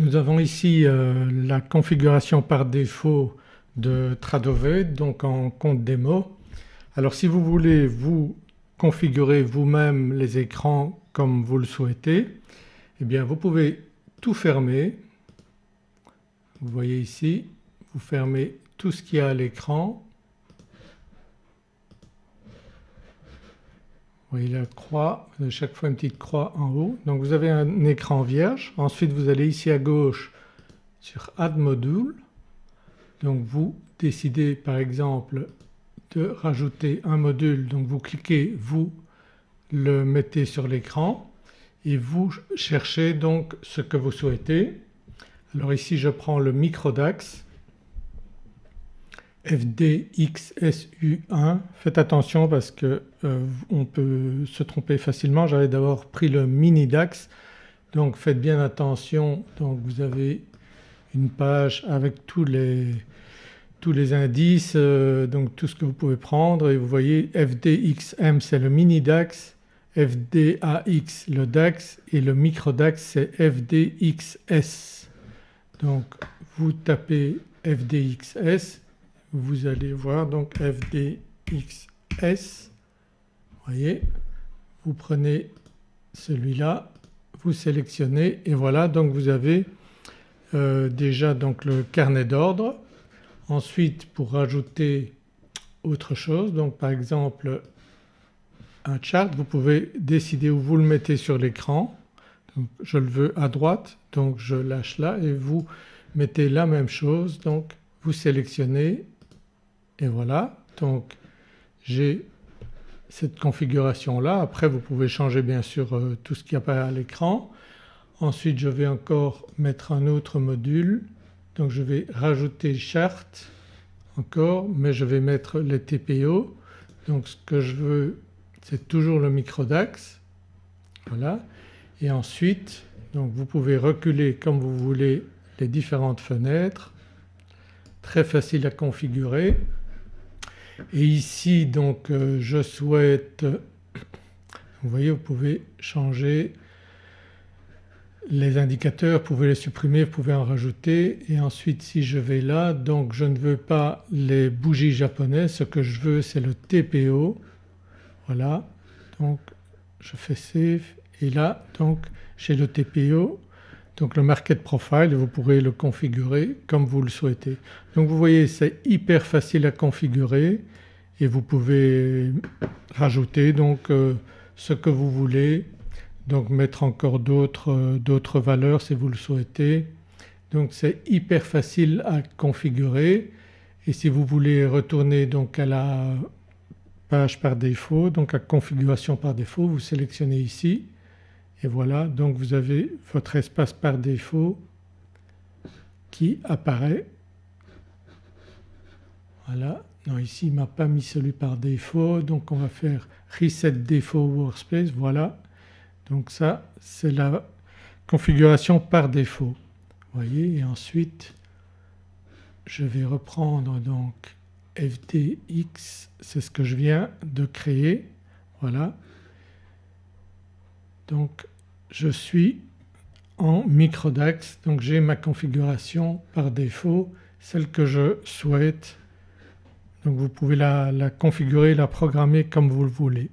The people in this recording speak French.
Nous avons ici euh, la configuration par défaut de Tradovet donc en compte démo. Alors si vous voulez vous configurer vous-même les écrans comme vous le souhaitez eh bien vous pouvez tout fermer. Vous voyez ici vous fermez tout ce qu'il y a à l'écran Vous voyez la croix, vous avez chaque fois une petite croix en haut. Donc vous avez un écran vierge. Ensuite vous allez ici à gauche sur Add Module. Donc vous décidez par exemple de rajouter un module donc vous cliquez, vous le mettez sur l'écran et vous cherchez donc ce que vous souhaitez. Alors ici je prends le microdax FDXSU1. Faites attention parce que euh, on peut se tromper facilement. J'avais d'abord pris le mini DAX donc faites bien attention. Donc vous avez une page avec tous les, indices euh, donc tout ce que vous pouvez prendre et vous voyez FDXM c'est le mini DAX, FDAX le DAX et le micro DAX c'est FDXS. Donc vous tapez FDXS vous allez voir donc FDXS, voyez, vous prenez celui-là, vous sélectionnez et voilà donc vous avez euh, déjà donc le carnet d'ordre. Ensuite pour rajouter autre chose donc par exemple un chart vous pouvez décider où vous le mettez sur l'écran. Je le veux à droite donc je lâche là et vous mettez la même chose donc vous sélectionnez et voilà. Donc j'ai cette configuration là. Après vous pouvez changer bien sûr euh, tout ce qui apparaît à l'écran. Ensuite je vais encore mettre un autre module. Donc je vais rajouter chart encore mais je vais mettre les TPO donc ce que je veux c'est toujours le microdax voilà. Et ensuite donc vous pouvez reculer comme vous voulez les différentes fenêtres. Très facile à configurer et ici donc euh, je souhaite, vous voyez vous pouvez changer les indicateurs, vous pouvez les supprimer, vous pouvez en rajouter. Et ensuite si je vais là donc je ne veux pas les bougies japonaises, ce que je veux c'est le TPO. Voilà. Donc je fais Save. Et là donc j'ai le TPO donc le Market Profile vous pourrez le configurer comme vous le souhaitez. Donc vous voyez c'est hyper facile à configurer et vous pouvez rajouter donc euh, ce que vous voulez donc mettre encore euh, d'autres valeurs si vous le souhaitez. Donc c'est hyper facile à configurer et si vous voulez retourner donc à la page par défaut donc à configuration par défaut vous sélectionnez ici et voilà donc vous avez votre espace par défaut qui apparaît. Voilà, non ici il ne m'a pas mis celui par défaut donc on va faire Reset défaut Workspace, voilà. Donc ça c'est la configuration par défaut. Voyez et ensuite je vais reprendre donc FDX, c'est ce que je viens de créer, voilà. Donc je suis en microdax donc j'ai ma configuration par défaut celle que je souhaite donc vous pouvez la, la configurer, la programmer comme vous le voulez.